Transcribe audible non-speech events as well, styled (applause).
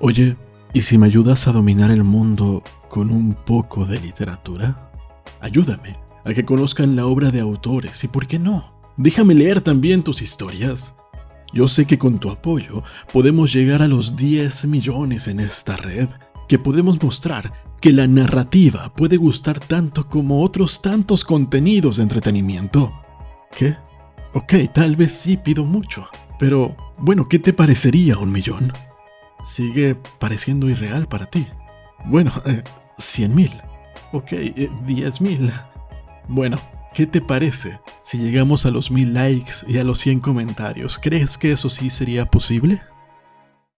Oye, ¿y si me ayudas a dominar el mundo con un poco de literatura? Ayúdame a que conozcan la obra de autores y, ¿por qué no? Déjame leer también tus historias. Yo sé que con tu apoyo podemos llegar a los 10 millones en esta red, que podemos mostrar que la narrativa puede gustar tanto como otros tantos contenidos de entretenimiento. ¿Qué? Ok, tal vez sí pido mucho, pero bueno, ¿qué te parecería un millón? Sigue pareciendo irreal para ti. Bueno, (laughs) eh, 100 mil. Ok, eh, 10 mil. Bueno, ¿qué te parece si llegamos a los mil likes y a los 100 comentarios? ¿Crees que eso sí sería posible?